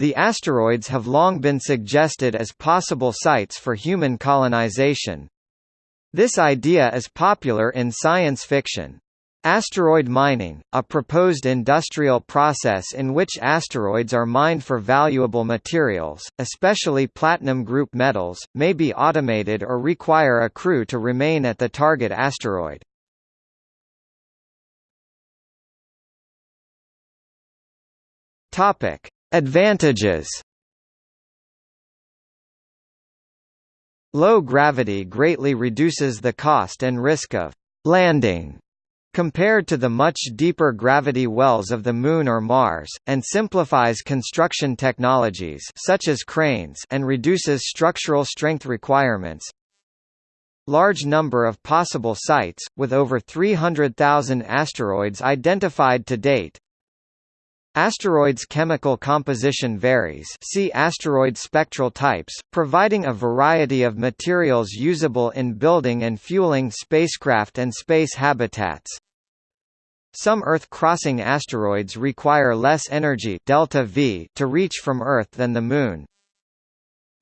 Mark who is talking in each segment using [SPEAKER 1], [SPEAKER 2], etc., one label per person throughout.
[SPEAKER 1] The asteroids have long been suggested as possible sites for human colonization. This idea is popular in science fiction. Asteroid mining, a proposed industrial process in which asteroids are mined for valuable materials, especially platinum group metals, may be automated or require a crew to remain at the target asteroid. Topic: Advantages Low gravity greatly reduces the cost and risk of landing compared to the much deeper gravity wells of the Moon or Mars, and simplifies construction technologies such as cranes and reduces structural strength requirements. Large number of possible sites, with over 300,000 asteroids identified to date, Asteroids' chemical composition varies see asteroid spectral types, providing a variety of materials usable in building and fueling spacecraft and space habitats. Some Earth-crossing asteroids require less energy delta v to reach from Earth than the Moon.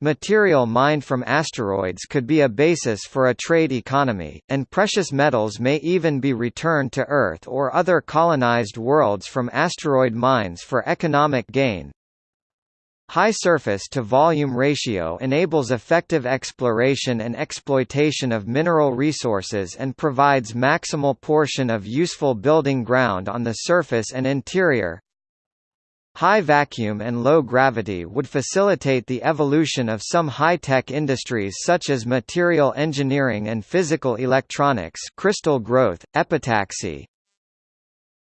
[SPEAKER 1] Material mined from asteroids could be a basis for a trade economy, and precious metals may even be returned to Earth or other colonized worlds from asteroid mines for economic gain. High surface-to-volume ratio enables effective exploration and exploitation of mineral resources and provides maximal portion of useful building ground on the surface and interior, High vacuum and low gravity would facilitate the evolution of some high-tech industries such as material engineering and physical electronics crystal growth, epitaxy,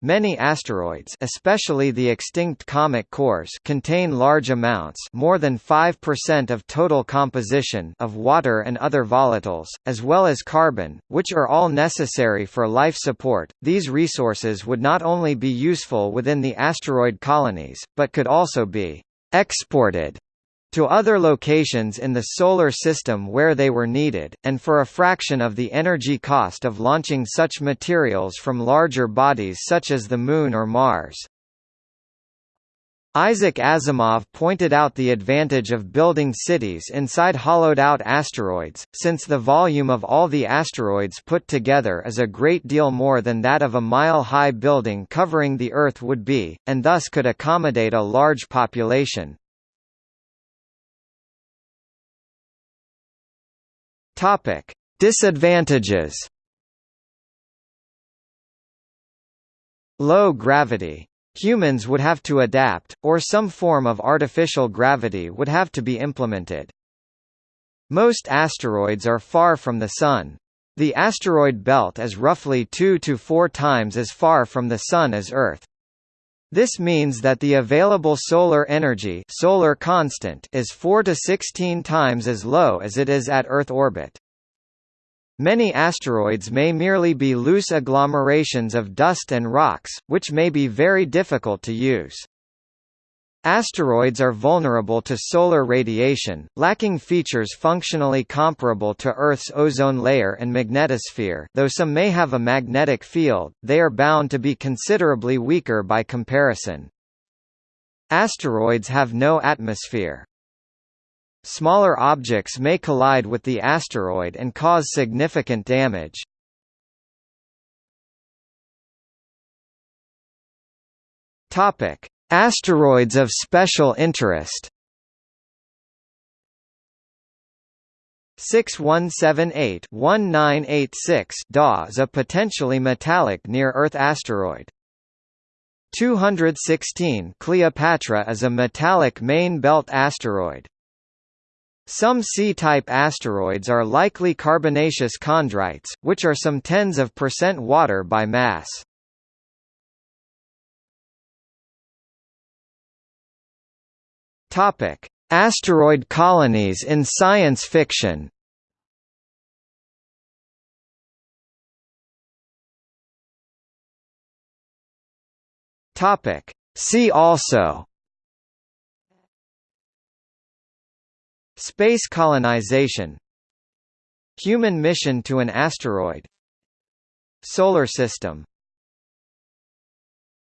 [SPEAKER 1] Many asteroids especially the extinct comet cores contain large amounts more than 5% of total composition of water and other volatiles, as well as carbon, which are all necessary for life support. These resources would not only be useful within the asteroid colonies, but could also be exported to other locations in the Solar System where they were needed, and for a fraction of the energy cost of launching such materials from larger bodies such as the Moon or Mars. Isaac Asimov pointed out the advantage of building cities inside hollowed-out asteroids, since the volume of all the asteroids put together is a great deal more than that of a mile-high building covering the Earth would be, and thus could accommodate a large population. Topic: Disadvantages. Low gravity. Humans would have to adapt, or some form of artificial gravity would have to be implemented. Most asteroids are far from the Sun. The asteroid belt is roughly 2 to 4 times as far from the Sun as Earth. This means that the available solar energy solar constant is 4 to 16 times as low as it is at Earth orbit. Many asteroids may merely be loose agglomerations of dust and rocks, which may be very difficult to use. Asteroids are vulnerable to solar radiation, lacking features functionally comparable to Earth's ozone layer and magnetosphere though some may have a magnetic field, they are bound to be considerably weaker by comparison. Asteroids have no atmosphere. Smaller objects may collide with the asteroid and cause significant damage. Topic: Asteroids of special interest 6178-1986 DA is a potentially metallic near-Earth asteroid. 216 Kleopatra is a metallic main belt asteroid. Some C-type asteroids are likely carbonaceous chondrites, which are some tens of percent water by mass. Topic: Asteroid colonies in science fiction. Topic: See also. Space colonization. Human mission to an asteroid. Solar system